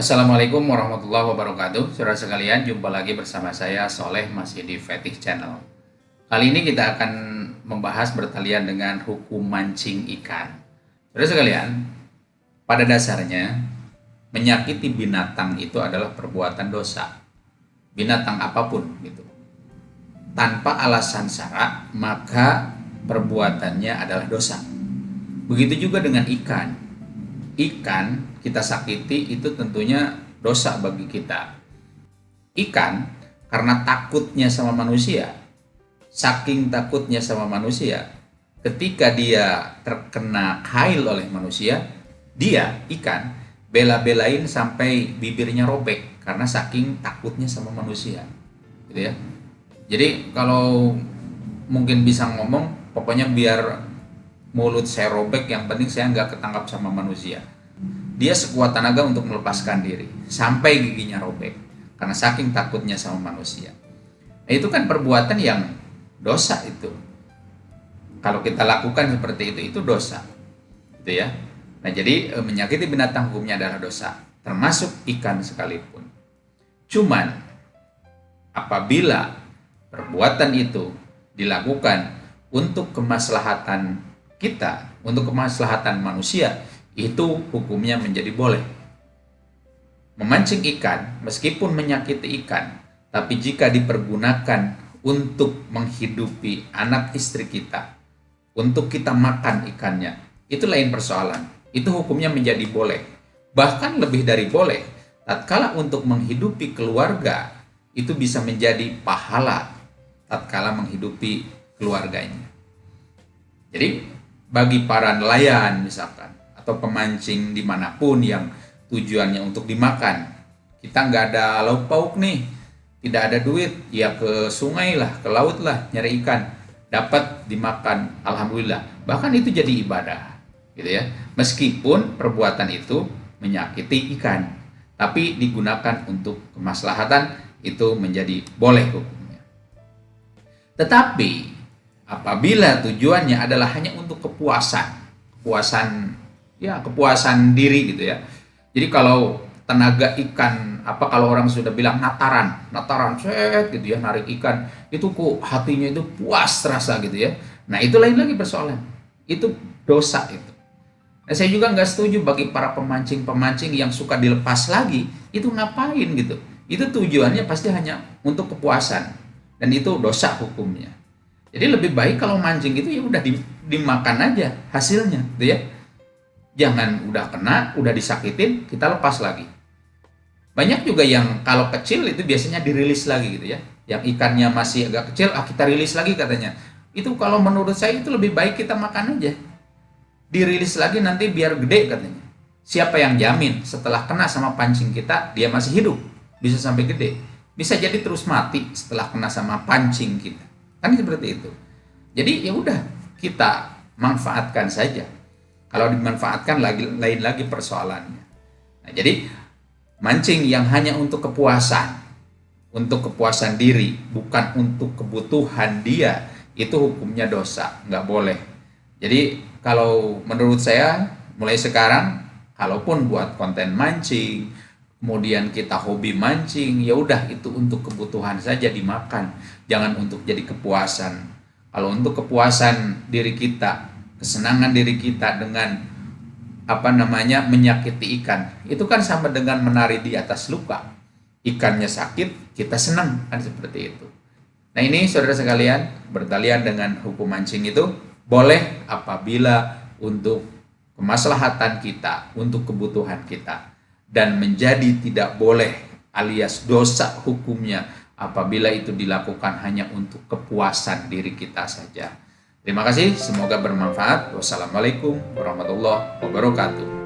Assalamualaikum warahmatullahi wabarakatuh. Saudara sekalian, jumpa lagi bersama saya Soleh masih di Fetish Channel. Kali ini kita akan membahas bertalian dengan hukum mancing ikan. Saudara sekalian, pada dasarnya menyakiti binatang itu adalah perbuatan dosa. Binatang apa pun gitu. Tanpa alasan syarak, maka perbuatannya adalah dosa. Begitu juga dengan ikan Ikan kita sakiti itu tentunya dosa bagi kita. Ikan karena takutnya sama manusia, saking takutnya sama manusia, ketika dia terkena kail oleh manusia, dia ikan bela-belain sampai bibirnya robek karena saking takutnya sama manusia. Gitu ya. Jadi kalau mungkin bisa ngomong, pokoknya biar mulut saya robek, yang penting saya nggak ketangkap sama manusia dia sekuat tenaga untuk melepaskan diri sampai giginya robek karena saking takutnya sama manusia. Nah, itu kan perbuatan yang dosa itu. Kalau kita lakukan seperti itu itu dosa. Gitu ya. Nah, jadi e, menyakiti binatang hukumnya adalah dosa, termasuk ikan sekalipun. Cuman apabila perbuatan itu dilakukan untuk kemaslahatan kita, untuk kemaslahatan manusia, itu hukumnya menjadi boleh. Memancing ikan, meskipun menyakiti ikan, tapi jika dipergunakan untuk menghidupi anak istri kita, untuk kita makan ikannya, itu lain persoalan. Itu hukumnya menjadi boleh. Bahkan lebih dari boleh, tatkala untuk menghidupi keluarga, itu bisa menjadi pahala tatkala menghidupi keluarganya. Jadi, bagi para nelayan misalkan, atau pemancing di mana pun yang tujuannya untuk dimakan. Kita nggak ada lauk pauk nih, tidak ada duit, ya ke sungai lah, ke laut lah, nyari ikan, dapat dimakan, alhamdulillah. Bahkan itu jadi ibadah, gitu ya. Meskipun perbuatan itu menyakiti ikan, tapi digunakan untuk kemaslahatan itu menjadi boleh hukumnya. Tetapi apabila tujuannya adalah hanya untuk kepuasan, kepuasan ya kepuasan diri gitu ya. Jadi kalau tenaga ikan apa kalau orang sudah bilang nataran, nataran set gitu ya narik ikan itu kok hatinya itu puas terasa gitu ya. Nah itu lain lagi persoalan. Itu dosa itu. Nah, saya juga nggak setuju bagi para pemancing-pemancing yang suka dilepas lagi itu ngapain gitu. Itu tujuannya pasti hanya untuk kepuasan dan itu dosa hukumnya. Jadi lebih baik kalau mancing itu ya udah dimakan aja hasilnya, gitu ya jangan udah kena, udah disakitin, kita lepas lagi. Banyak juga yang kalau kecil itu biasanya dirilis lagi gitu ya. Yang ikannya masih agak kecil, ah kita rilis lagi katanya. Itu kalau menurut saya itu lebih baik kita makan aja. Dirilis lagi nanti biar gede katanya. Siapa yang jamin setelah kena sama pancing kita, dia masih hidup. Bisa sampai gede. Bisa jadi terus mati setelah kena sama pancing kita. Kan seperti itu. Jadi ya udah kita manfaatkan saja kalau dimanfaatkan lagi lain lagi persoalannya. Nah, jadi mancing yang hanya untuk kepuasan, untuk kepuasan diri, bukan untuk kebutuhan dia, itu hukumnya dosa, nggak boleh. Jadi kalau menurut saya mulai sekarang, kalaupun buat konten mancing, kemudian kita hobi mancing, ya udah itu untuk kebutuhan saja dimakan, jangan untuk jadi kepuasan. Kalau untuk kepuasan diri kita, kesenangan diri kita dengan apa namanya menyakiti ikan itu kan sama dengan menari di atas luka. Ikannya sakit kita senang kan seperti itu. Nah ini saudara sekalian bertalian dengan hukum mancing itu boleh apabila untuk kemaslahatan kita untuk kebutuhan kita dan menjadi tidak boleh alias dosa hukumnya apabila itu dilakukan hanya untuk kepuasan diri kita saja Terima kasih, semoga bermanfaat. Wassalamualaikum warahmatullahi wabarakatuh.